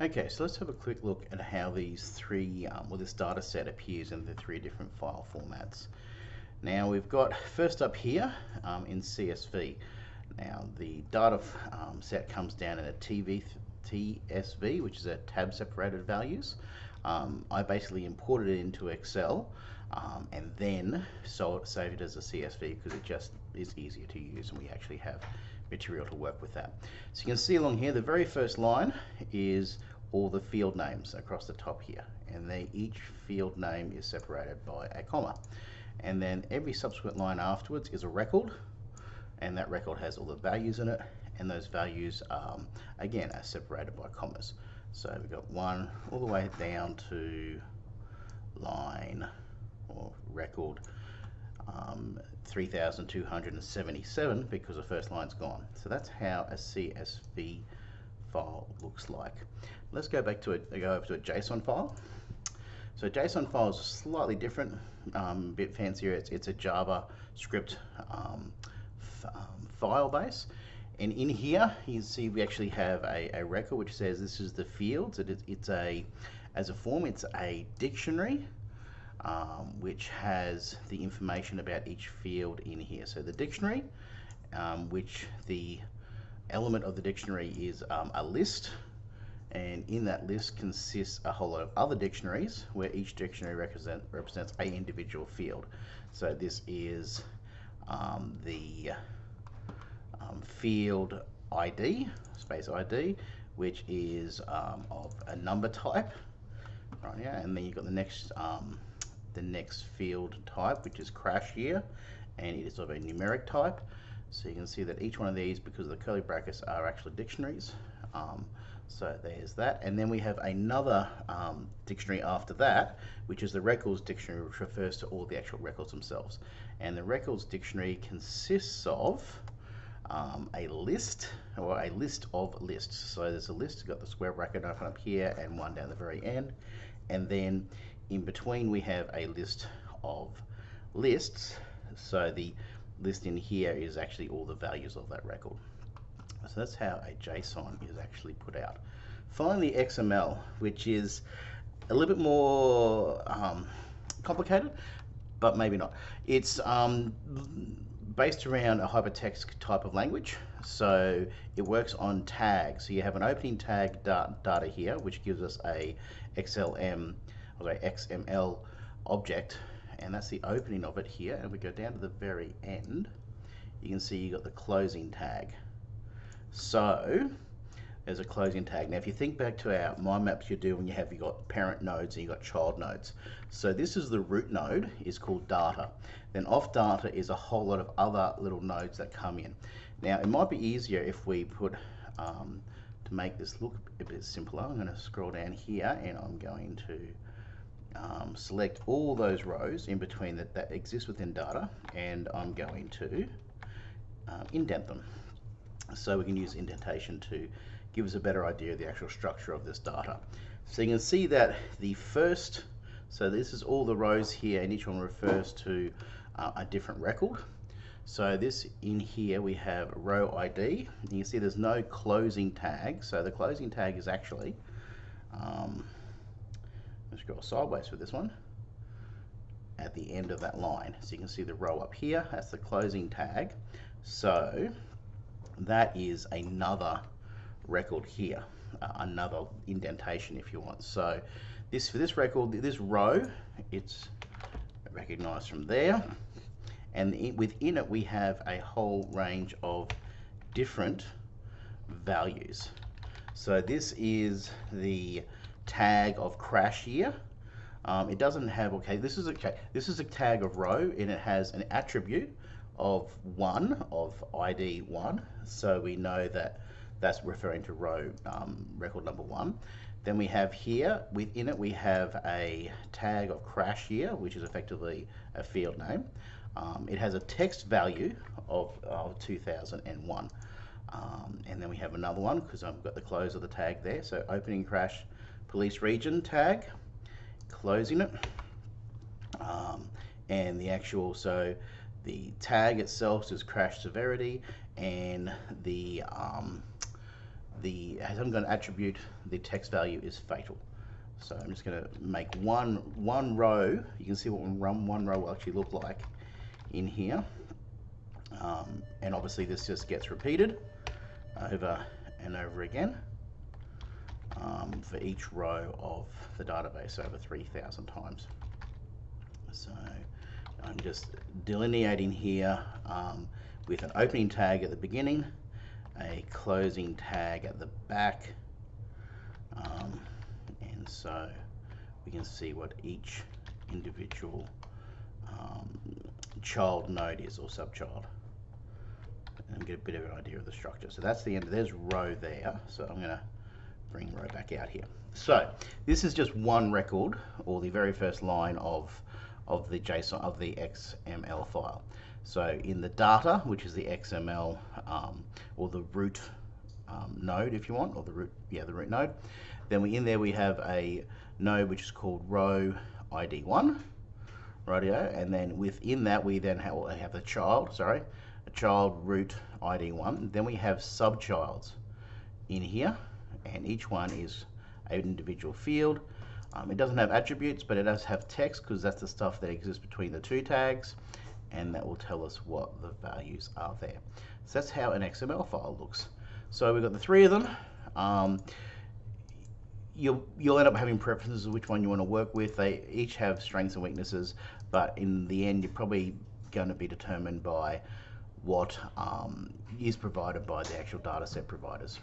Okay, so let's have a quick look at how these three, um, well this data set appears in the three different file formats. Now we've got first up here um, in CSV. Now the data um, set comes down in a TV, TSV, which is a tab separated values. Um, I basically imported it into Excel um, and then so saved it as a CSV because it just is easier to use and we actually have material to work with that. So you can see along here, the very first line is all the field names across the top here. And they, each field name is separated by a comma. And then every subsequent line afterwards is a record. And that record has all the values in it. And those values, um, again, are separated by commas. So we've got one all the way down to line or record um, 3277 because the first line's gone. So that's how a CSV file looks like. Let's go back to a go over to a JSON file. So JSON file is slightly different, um, a bit fancier. It's, it's a JavaScript um, um, file base. And in here, you see we actually have a, a record which says this is the fields. It it's a, as a form, it's a dictionary um, which has the information about each field in here. So the dictionary, um, which the element of the dictionary is um, a list, and in that list consists a whole lot of other dictionaries where each dictionary represent, represents a individual field. So this is um, the um, field ID, space ID, which is um, of a number type, right here, and then you've got the next um, the next field type, which is crash here, and it is of a numeric type. So you can see that each one of these, because of the curly brackets are actually dictionaries. Um, so there's that. And then we have another um, dictionary after that, which is the records dictionary, which refers to all the actual records themselves. And the records dictionary consists of um, a list or a list of lists. So there's a list, got the square bracket open up here and one down the very end. And then in between we have a list of lists. So the list in here is actually all the values of that record. So that's how a JSON is actually put out. Finally, XML, which is a little bit more um, complicated, but maybe not. It's um, based around a hypertext type of language. So it works on tags. So you have an opening tag data here, which gives us a XLM or XML object, and that's the opening of it here. And we go down to the very end, you can see you got the closing tag. So there's a closing tag. Now if you think back to our mind maps you do when you have you got parent nodes and you got child nodes. So this is the root node is called data. Then off data is a whole lot of other little nodes that come in. Now it might be easier if we put um, to make this look a bit simpler. I'm going to scroll down here and I'm going to um, select all those rows in between that, that exist within data and I'm going to um, indent them. So we can use indentation to give us a better idea of the actual structure of this data. So you can see that the first, so this is all the rows here and each one refers to uh, a different record. So this in here we have row ID. You can see there's no closing tag. So the closing tag is actually um, Go sideways for this one at the end of that line. So you can see the row up here, that's the closing tag. So that is another record here, uh, another indentation if you want. So this for this record, this row, it's recognized from there. And within it, we have a whole range of different values. So this is the tag of crash year. Um, it doesn't have, okay, this is, okay, this is a tag of row and it has an attribute of one, of ID one. So we know that that's referring to row um, record number one. Then we have here, within it, we have a tag of crash year, which is effectively a field name. Um, it has a text value of, of 2001. Um, and then we have another one because I've got the close of the tag there. So opening crash police region tag, closing it, um, and the actual, so the tag itself is crash severity, and the um, the hasn't got an attribute, the text value is fatal. So I'm just going to make one one row. You can see what one, one row will actually look like in here. Um, and obviously this just gets repeated over and over again um, for each row of the database over 3,000 times. So I'm just delineating here um, with an opening tag at the beginning, a closing tag at the back, um, and so we can see what each individual um, child node is or subchild and get a bit of an idea of the structure. So that's the end. There's row there. So I'm going to bring row back out here. So this is just one record or the very first line of of the JSON of the XML file. So in the data, which is the XML um, or the root um, node, if you want, or the root, yeah, the root node. Then we in there we have a node which is called row ID1, radio, and then within that we then have, have the child, sorry, a child root ID1. Then we have subchilds in here, and each one is an individual field. Um, it doesn't have attributes, but it does have text because that's the stuff that exists between the two tags, and that will tell us what the values are there. So that's how an XML file looks. So we've got the three of them. Um, you'll you'll end up having preferences of which one you want to work with. They each have strengths and weaknesses, but in the end, you're probably going to be determined by what um, is provided by the actual data set providers.